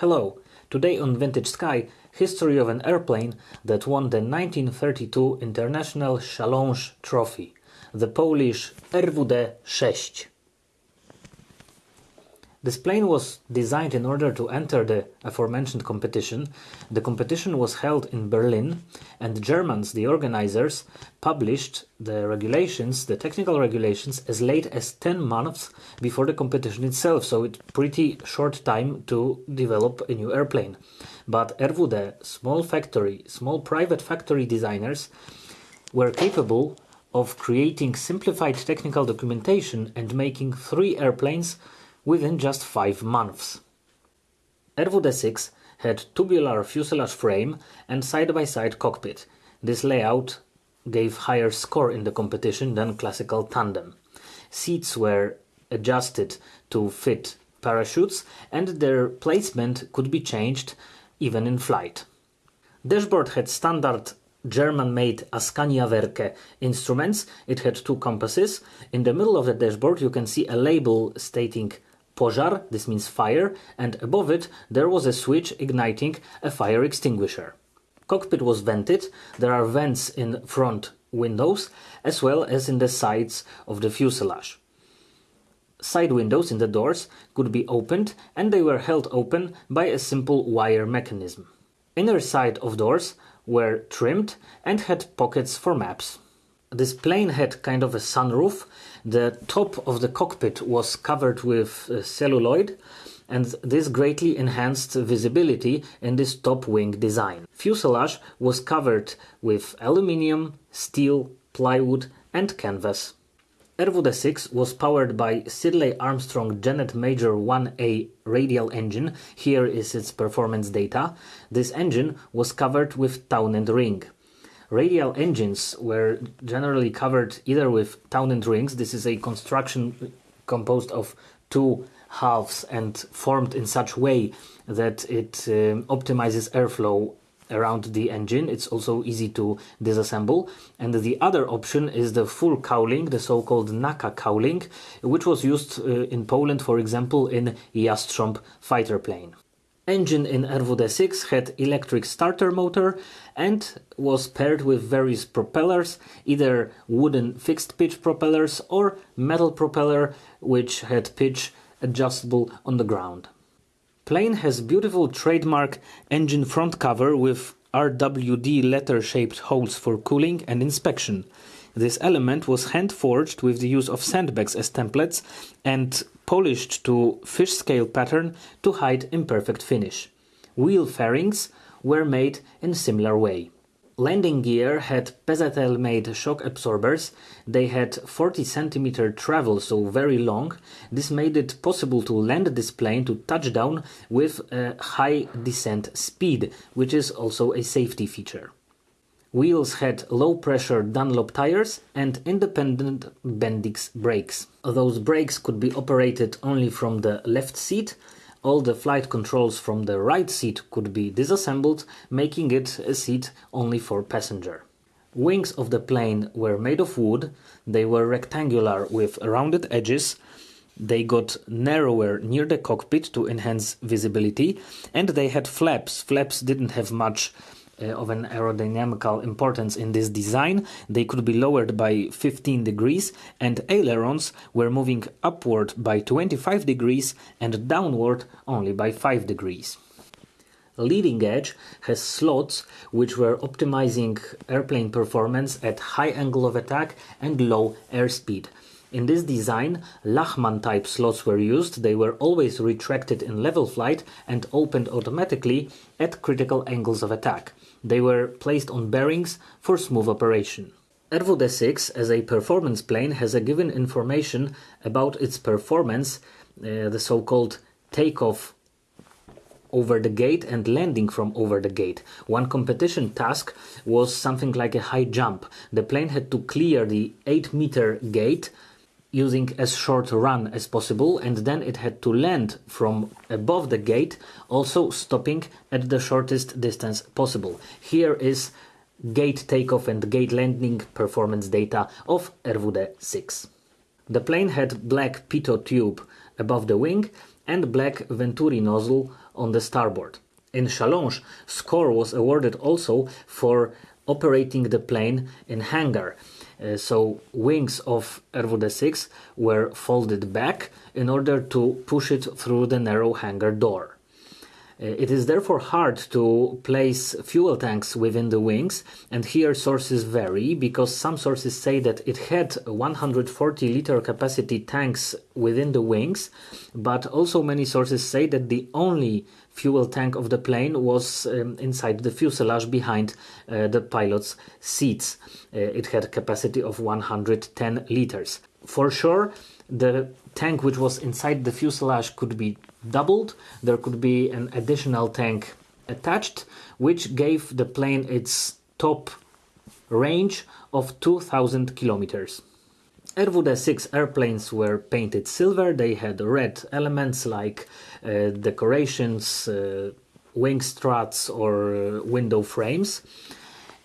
Hello, today on Vintage Sky, history of an airplane that won the 1932 International Challenge Trophy, the Polish RWD-6. This plane was designed in order to enter the aforementioned competition. The competition was held in Berlin, and the Germans, the organizers, published the regulations, the technical regulations, as late as 10 months before the competition itself, so it's pretty short time to develop a new airplane. But RWD, small factory, small private factory designers, were capable of creating simplified technical documentation and making three airplanes within just five months. RWD-6 had tubular fuselage frame and side-by-side -side cockpit. This layout gave higher score in the competition than classical tandem. Seats were adjusted to fit parachutes and their placement could be changed even in flight. Dashboard had standard German-made Askania Werke instruments. It had two compasses. In the middle of the dashboard you can see a label stating pożar, this means fire, and above it there was a switch igniting a fire extinguisher. Cockpit was vented, there are vents in front windows as well as in the sides of the fuselage. Side windows in the doors could be opened and they were held open by a simple wire mechanism. Inner side of doors were trimmed and had pockets for maps. This plane had kind of a sunroof. The top of the cockpit was covered with uh, celluloid and this greatly enhanced visibility in this top wing design. Fuselage was covered with aluminium, steel, plywood and canvas. RWD-6 was powered by Siddeley Armstrong Genet Major 1A radial engine. Here is its performance data. This engine was covered with Townend ring. Radial engines were generally covered either with Townend rings. This is a construction composed of two halves and formed in such way that it um, optimizes airflow around the engine. It's also easy to disassemble. And the other option is the full cowling, the so-called NACA cowling, which was used uh, in Poland, for example, in Jastrząb fighter plane. Engine in RWD-6 had electric starter motor and was paired with various propellers, either wooden fixed pitch propellers or metal propeller which had pitch adjustable on the ground. Plane has beautiful trademark engine front cover with RWD letter-shaped holes for cooling and inspection. This element was hand-forged with the use of sandbags as templates and polished to fish scale pattern to hide imperfect finish. Wheel fairings were made in similar way. Landing gear had Pesatel made shock absorbers. They had 40 cm travel, so very long. This made it possible to land this plane to touchdown with a high descent speed, which is also a safety feature. Wheels had low pressure Dunlop tires and independent Bendix brakes. Those brakes could be operated only from the left seat all the flight controls from the right seat could be disassembled, making it a seat only for passenger. Wings of the plane were made of wood, they were rectangular with rounded edges, they got narrower near the cockpit to enhance visibility, and they had flaps. Flaps didn't have much Uh, of an aerodynamical importance in this design. They could be lowered by 15 degrees and ailerons were moving upward by 25 degrees and downward only by 5 degrees. Leading edge has slots which were optimizing airplane performance at high angle of attack and low airspeed. In this design, Lachmann type slots were used, they were always retracted in level flight and opened automatically at critical angles of attack. They were placed on bearings for smooth operation. RWD-6 as a performance plane has a given information about its performance, uh, the so-called takeoff over the gate and landing from over the gate. One competition task was something like a high jump. The plane had to clear the 8 meter gate using as short run as possible and then it had to land from above the gate also stopping at the shortest distance possible. Here is gate takeoff and gate landing performance data of RWD 6. The plane had black pitot tube above the wing and black Venturi nozzle on the starboard. In Challenge, score was awarded also for operating the plane in hangar. Uh, so wings of RWD 6 were folded back in order to push it through the narrow hangar door. Uh, it is therefore hard to place fuel tanks within the wings, and here sources vary because some sources say that it had 140 liter capacity tanks within the wings, but also many sources say that the only fuel tank of the plane was um, inside the fuselage behind uh, the pilot's seats. Uh, it had capacity of 110 liters. For sure, the tank which was inside the fuselage could be doubled. There could be an additional tank attached, which gave the plane its top range of 2000 kilometers. RWD 6 airplanes were painted silver, they had red elements like uh, decorations, uh, wing struts, or uh, window frames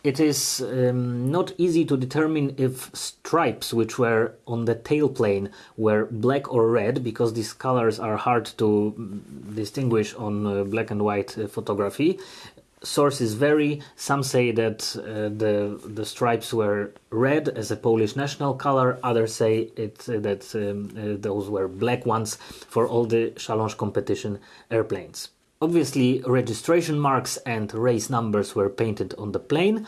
it is um, not easy to determine if stripes which were on the tailplane were black or red because these colors are hard to mm, distinguish on uh, black and white uh, photography. Sources vary. Some say that uh, the the stripes were red as a polish national color. Others say it uh, that um, uh, those were black ones for all the challenge competition airplanes Obviously, registration marks and race numbers were painted on the plane,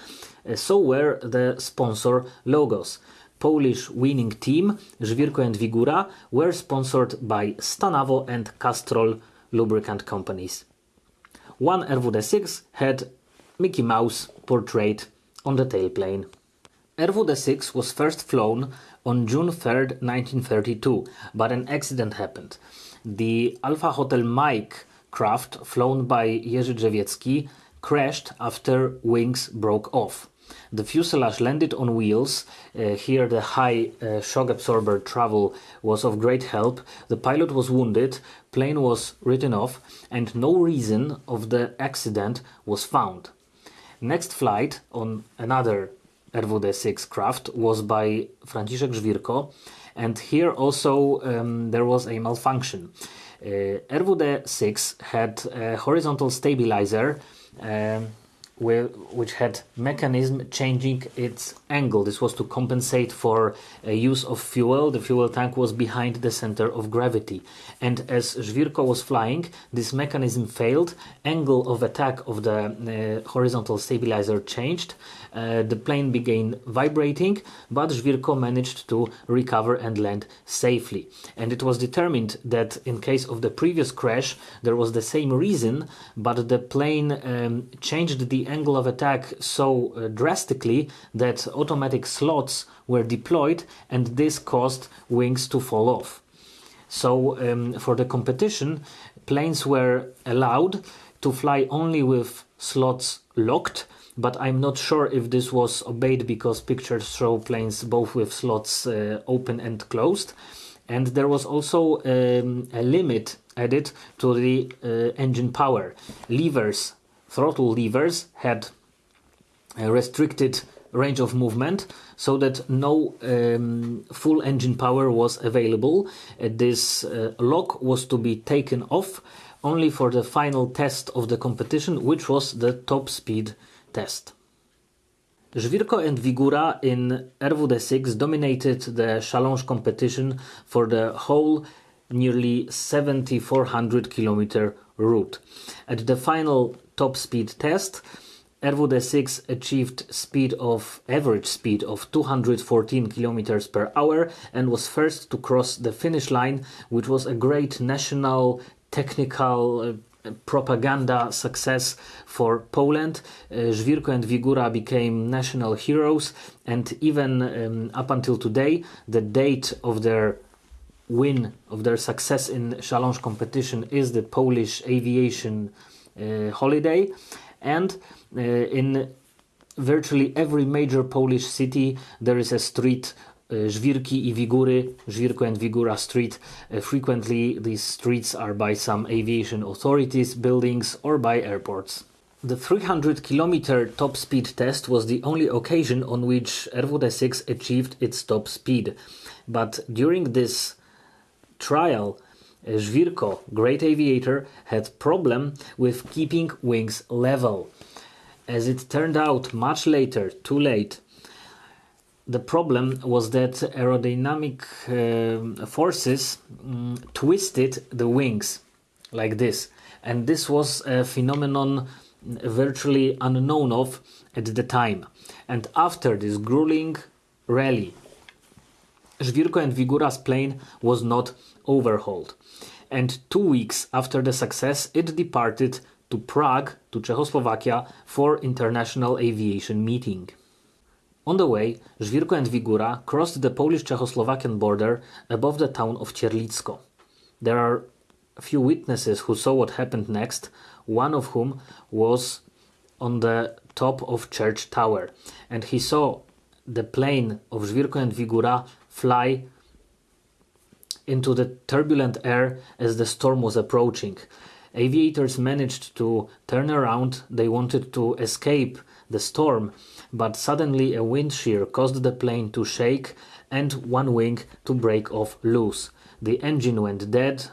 uh, so were the sponsor logos. Polish winning team, Żwirko and Wigura, were sponsored by Stanavo and Castrol lubricant companies. One RWD6 had Mickey Mouse portrait on the tailplane. RWD6 was first flown on June 3, 1932, but an accident happened. The Alpha Hotel Mike craft flown by Jerzy Drzewiecki crashed after wings broke off. The fuselage landed on wheels. Uh, here, the high uh, shock absorber travel was of great help. The pilot was wounded, plane was written off, and no reason of the accident was found. Next flight on another RWD 6 craft was by Franciszek Żwirko, and here also um, there was a malfunction. Uh, RWD 6 had a horizontal stabilizer um, which had mechanism changing its angle. This was to compensate for uh, use of fuel. The fuel tank was behind the center of gravity. And as Żwirko was flying, this mechanism failed. Angle of attack of the uh, horizontal stabilizer changed. Uh, the plane began vibrating, but Żwirko managed to recover and land safely. And it was determined that in case of the previous crash, there was the same reason, but the plane um, changed the angle of attack so uh, drastically that automatic slots were deployed and this caused wings to fall off. So um, for the competition, planes were allowed to fly only with slots locked, but I'm not sure if this was obeyed because pictures show planes both with slots uh, open and closed. And there was also um, a limit added to the uh, engine power. Levers throttle levers had a restricted range of movement so that no um, full engine power was available. Uh, this uh, lock was to be taken off only for the final test of the competition, which was the top speed test. Żwirko and Wigura in RWD 6 dominated the challenge competition for the whole nearly 7400 kilometer route. At the final top speed test, RWD 6 achieved speed of average speed of 214 kilometers per hour and was first to cross the finish line, which was a great national technical uh, propaganda success for Poland. Uh, Żwirko and Wigura became national heroes, and even um, up until today, the date of their win, of their success in challenge competition, is the Polish aviation uh, holiday, and uh, in virtually every major Polish city there is a street Żwirki i Wigury, Żwirko and Wigura Street. Frequently, these streets are by some aviation authorities, buildings, or by airports. The 300 kilometer top speed test was the only occasion on which RWD 6 achieved its top speed. But during this trial, Żwirko, great aviator, had problem with keeping wings level. As it turned out much later, too late, the problem was that aerodynamic uh, forces um, twisted the wings like this. And this was a phenomenon virtually unknown of at the time. And after this grueling rally Żwirko and Wigura's plane was not overhauled. And two weeks after the success it departed to Prague to Czechoslovakia for international aviation meeting on the way, Żwirko and Wigura crossed the Polish-Czechoslovakian border above the town of Cierlicko. There are a few witnesses who saw what happened next, one of whom was on the top of church tower, and he saw the plane of Żwirko and Wigura fly into the turbulent air as the storm was approaching. Aviators managed to turn around, they wanted to escape the storm, but suddenly a wind shear caused the plane to shake and one wing to break off loose. The engine went dead,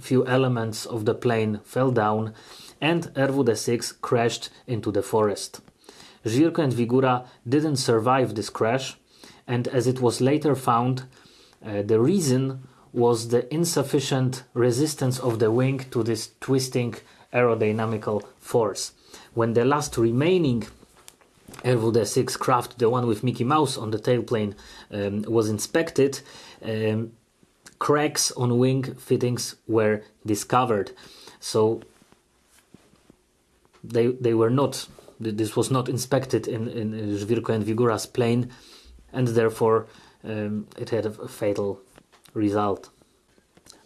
few elements of the plane fell down, and RWD-6 crashed into the forest. Żwirko and Wigura didn't survive this crash, and as it was later found, uh, the reason was the insufficient resistance of the wing to this twisting aerodynamical force. When the last remaining RWD-6 craft, the one with Mickey Mouse on the tailplane, um, was inspected, um, cracks on wing fittings were discovered. So they they were not. This was not inspected in in Żwirko and Wigura's plane, and therefore um, it had a fatal result.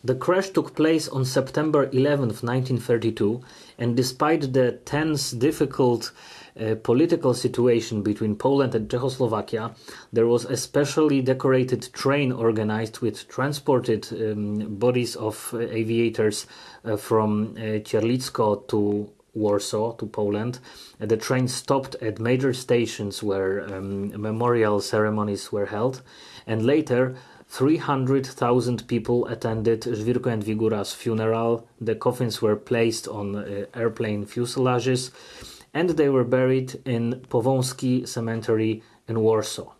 The crash took place on September 11, 1932, and despite the tense, difficult uh, political situation between Poland and Czechoslovakia, there was a specially decorated train organized with transported um, bodies of uh, aviators uh, from uh, Cierlicko to Warsaw to Poland. Uh, the train stopped at major stations where um, memorial ceremonies were held, and later 300,000 people attended Żwirko and Wigura's funeral. The coffins were placed on uh, airplane fuselages and they were buried in Powązki Cemetery in Warsaw.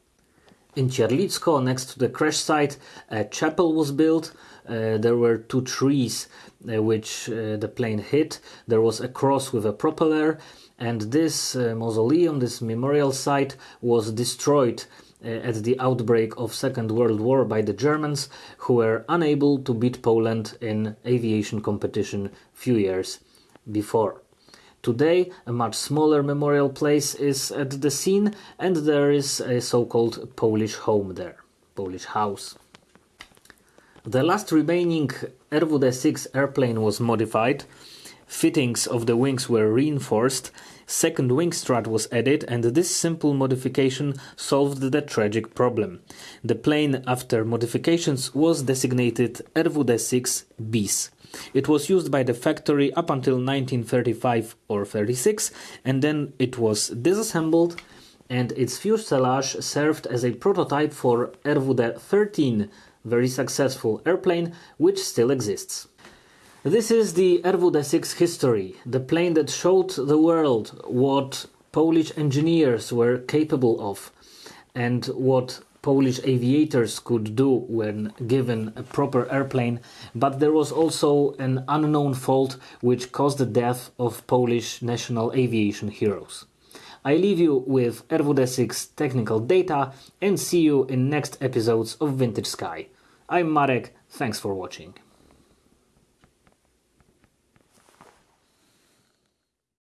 In Cierlicko, next to the crash site, a chapel was built. Uh, there were two trees uh, which uh, the plane hit. There was a cross with a propeller, and this uh, mausoleum, this memorial site, was destroyed Uh, at the outbreak of Second World War by the Germans, who were unable to beat Poland in aviation competition few years before. Today, a much smaller memorial place is at the scene, and there is a so called Polish home there, Polish house. The last remaining RWD 6 airplane was modified, fittings of the wings were reinforced, second wing strut was added, and this simple modification solved the tragic problem. The plane, after modifications, was designated RWD 6 bis. It was used by the factory up until 1935 or 36, and then it was disassembled and its fuselage served as a prototype for RWD 13, very successful airplane which still exists. This is the RWD 6 history, the plane that showed the world what Polish engineers were capable of and what Polish aviators could do when given a proper airplane, but there was also an unknown fault which caused the death of Polish national aviation heroes. I leave you with RWD 6 technical data and see you in next episodes of Vintage Sky. I'm Marek, thanks for watching.